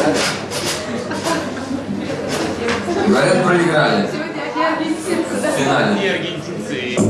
проиграли? Говорят, проиграли. В финале.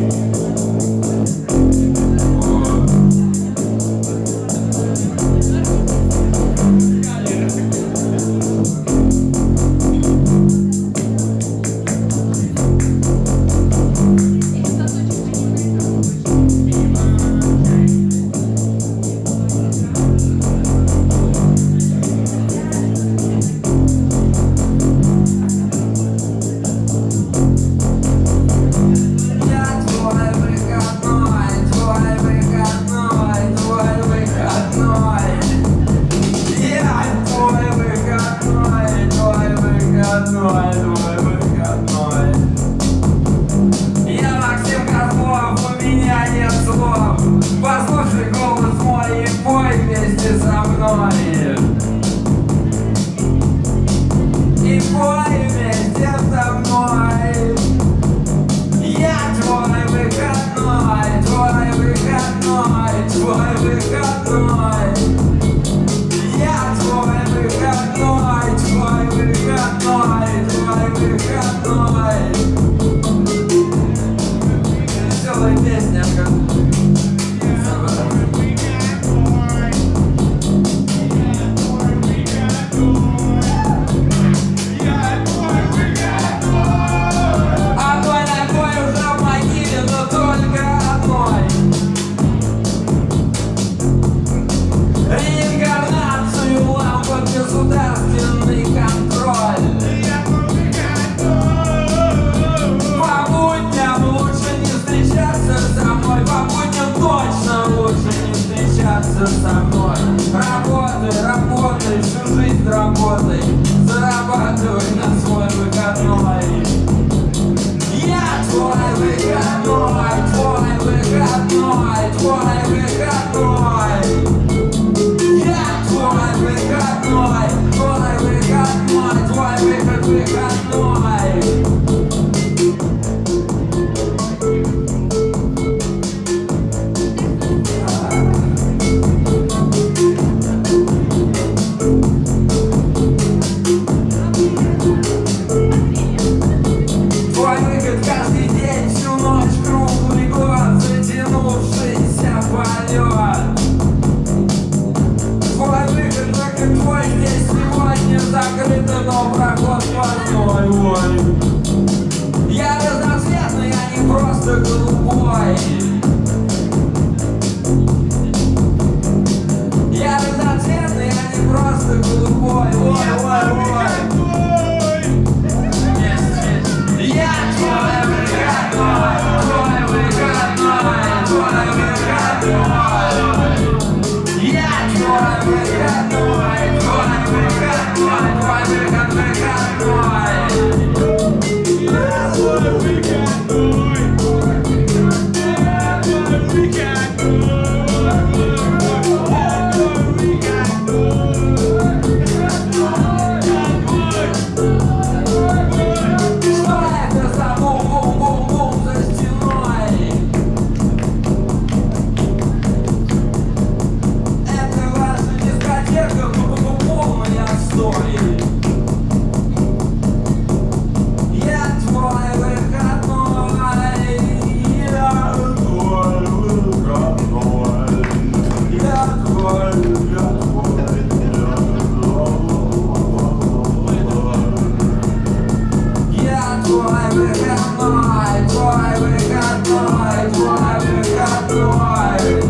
солнце голубой. Я разноцветный, а не просто голубой. Ой, ой, ой. Я твой выходной, твой выходной, твой выходной. Я твой выходной, твой выходной, твой выходной. high.